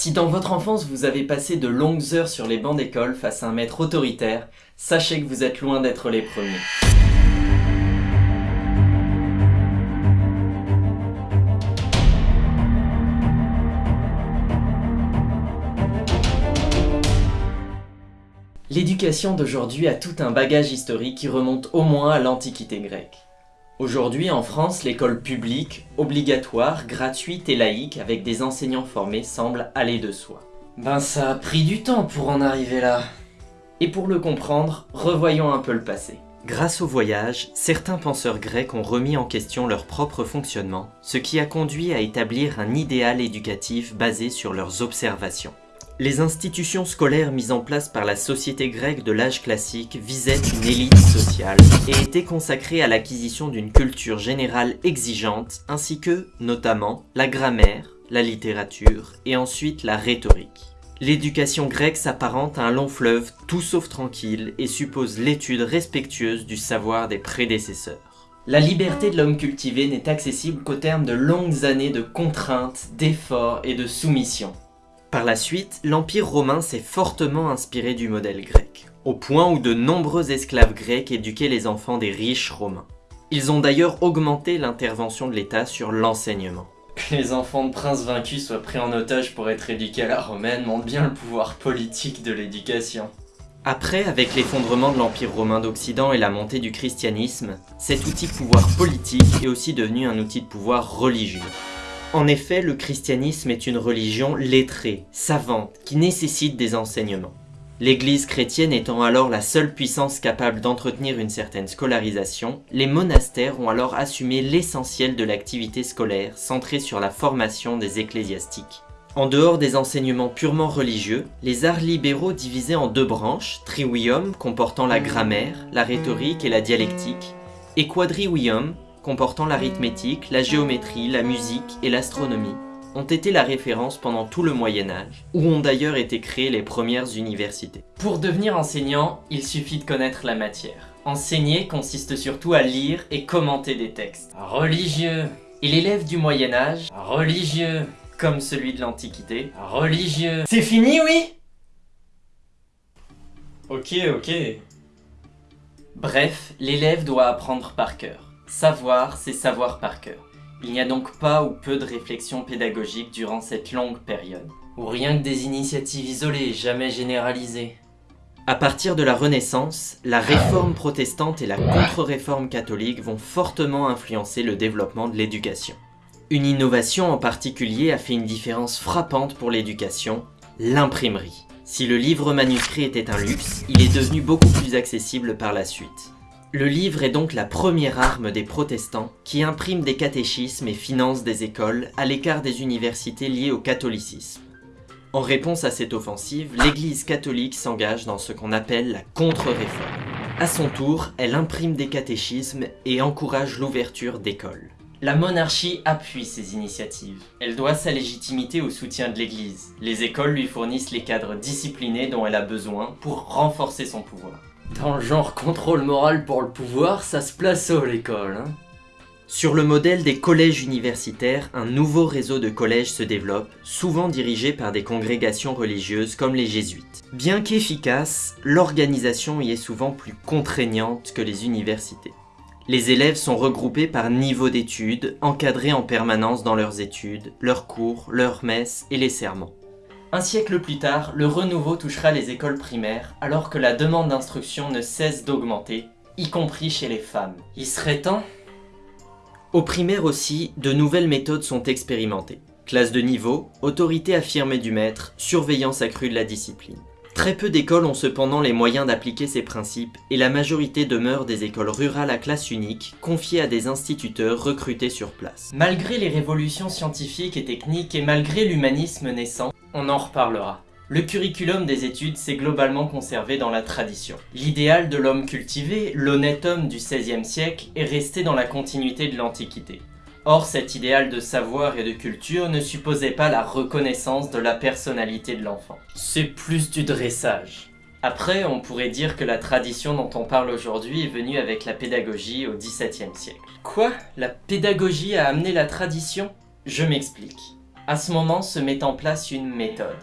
Si dans votre enfance vous avez passé de longues heures sur les bancs d'école face à un maître autoritaire, sachez que vous êtes loin d'être les premiers. L'éducation d'aujourd'hui a tout un bagage historique qui remonte au moins à l'Antiquité grecque. Aujourd'hui en France, l'école publique, obligatoire, gratuite et laïque avec des enseignants formés semble aller de soi. Ben ça a pris du temps pour en arriver là. Et pour le comprendre, revoyons un peu le passé. Grâce au voyage, certains penseurs grecs ont remis en question leur propre fonctionnement, ce qui a conduit à établir un idéal éducatif basé sur leurs observations. Les institutions scolaires mises en place par la société grecque de l'âge classique visaient une élite sociale et étaient consacrées à l'acquisition d'une culture générale exigeante ainsi que, notamment, la grammaire, la littérature et ensuite la rhétorique. L'éducation grecque s'apparente à un long fleuve tout sauf tranquille et suppose l'étude respectueuse du savoir des prédécesseurs. La liberté de l'homme cultivé n'est accessible qu'au terme de longues années de contraintes, d'efforts et de soumission. Par la suite, l'Empire romain s'est fortement inspiré du modèle grec, au point où de nombreux esclaves grecs éduquaient les enfants des riches romains. Ils ont d'ailleurs augmenté l'intervention de l'État sur l'enseignement. Que les enfants de princes vaincus soient pris en otage pour être éduqués à la romaine montre bien le pouvoir politique de l'éducation. Après, avec l'effondrement de l'Empire romain d'Occident et la montée du christianisme, cet outil de pouvoir politique est aussi devenu un outil de pouvoir religieux. En effet, le christianisme est une religion lettrée, savante, qui nécessite des enseignements. L'église chrétienne étant alors la seule puissance capable d'entretenir une certaine scolarisation, les monastères ont alors assumé l'essentiel de l'activité scolaire centrée sur la formation des ecclésiastiques. En dehors des enseignements purement religieux, les arts libéraux divisés en deux branches, triwium comportant la grammaire, la rhétorique et la dialectique, et quadriwium comportant l'arithmétique, la géométrie, la musique et l'astronomie, ont été la référence pendant tout le Moyen-Âge, où ont d'ailleurs été créées les premières universités. Pour devenir enseignant, il suffit de connaître la matière. Enseigner consiste surtout à lire et commenter des textes. Religieux Et l'élève du Moyen-Âge Religieux Comme celui de l'Antiquité Religieux C'est fini, oui? Ok, ok. Bref, l'élève doit apprendre par cœur. Savoir, c'est savoir par cœur. Il n'y a donc pas ou peu de réflexion pédagogique durant cette longue période. Ou rien que des initiatives isolées, jamais généralisées. À partir de la Renaissance, la réforme protestante et la contre-réforme catholique vont fortement influencer le développement de l'éducation. Une innovation en particulier a fait une différence frappante pour l'éducation, l'imprimerie. Si le livre manuscrit était un luxe, il est devenu beaucoup plus accessible par la suite. Le livre est donc la première arme des protestants qui impriment des catéchismes et financent des écoles à l'écart des universités liées au catholicisme. En réponse à cette offensive, l'église catholique s'engage dans ce qu'on appelle la contre-réforme. À son tour, elle imprime des catéchismes et encourage l'ouverture d'écoles. La monarchie appuie ces initiatives. Elle doit sa légitimité au soutien de l'église. Les écoles lui fournissent les cadres disciplinés dont elle a besoin pour renforcer son pouvoir. Dans le genre contrôle moral pour le pouvoir, ça se place haut l'école. Hein Sur le modèle des collèges universitaires, un nouveau réseau de collèges se développe, souvent dirigé par des congrégations religieuses comme les jésuites. Bien qu'efficace, l'organisation y est souvent plus contraignante que les universités. Les élèves sont regroupés par niveau d'études, encadrés en permanence dans leurs études, leurs cours, leurs messes et les sermons. Un siècle plus tard, le renouveau touchera les écoles primaires, alors que la demande d'instruction ne cesse d'augmenter, y compris chez les femmes. Il serait temps? Au primaire aussi, de nouvelles méthodes sont expérimentées. Classe de niveau, autorité affirmée du maître, surveillance accrue de la discipline. Très peu d'écoles ont cependant les moyens d'appliquer ces principes et la majorité demeure des écoles rurales à classe unique, confiées à des instituteurs recrutés sur place. Malgré les révolutions scientifiques et techniques et malgré l'humanisme naissant, on en reparlera. Le curriculum des études s'est globalement conservé dans la tradition. L'idéal de l'homme cultivé, l'honnête homme du XVIe siècle, est resté dans la continuité de l'Antiquité. Or, cet idéal de savoir et de culture ne supposait pas la reconnaissance de la personnalité de l'enfant. C'est plus du dressage. Après, on pourrait dire que la tradition dont on parle aujourd'hui est venue avec la pédagogie au XVIIe siècle. Quoi? La pédagogie a amené la tradition? Je m'explique. À ce moment se met en place une méthode.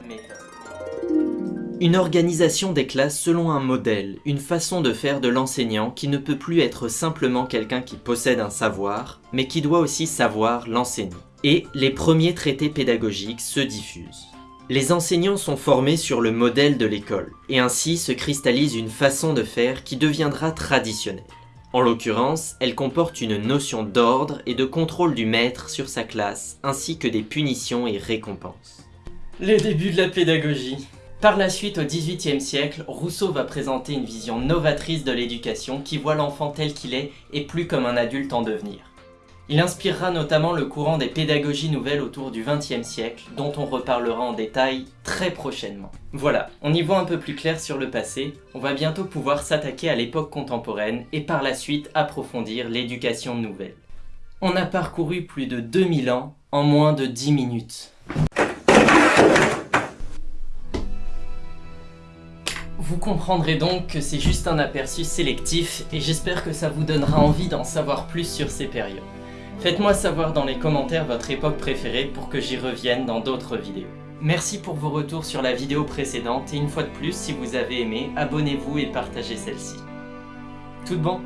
Une organisation des classes selon un modèle, une façon de faire de l'enseignant qui ne peut plus être simplement quelqu'un qui possède un savoir, mais qui doit aussi savoir l'enseigner. Et les premiers traités pédagogiques se diffusent. Les enseignants sont formés sur le modèle de l'école, et ainsi se cristallise une façon de faire qui deviendra traditionnelle. En l'occurrence, elle comporte une notion d'ordre et de contrôle du maître sur sa classe, ainsi que des punitions et récompenses. Les débuts de la pédagogie. Par la suite, au XVIIIe siècle, Rousseau va présenter une vision novatrice de l'éducation qui voit l'enfant tel qu'il est et plus comme un adulte en devenir. Il inspirera notamment le courant des pédagogies nouvelles autour du XXe siècle, dont on reparlera en détail très prochainement. Voilà, on y voit un peu plus clair sur le passé, on va bientôt pouvoir s'attaquer à l'époque contemporaine et par la suite approfondir l'éducation nouvelle. On a parcouru plus de 2000 ans en moins de 10 minutes. Vous comprendrez donc que c'est juste un aperçu sélectif et j'espère que ça vous donnera envie d'en savoir plus sur ces périodes. Faites-moi savoir dans les commentaires votre époque préférée pour que j'y revienne dans d'autres vidéos. Merci pour vos retours sur la vidéo précédente et une fois de plus, si vous avez aimé, abonnez-vous et partagez celle-ci. Tout bon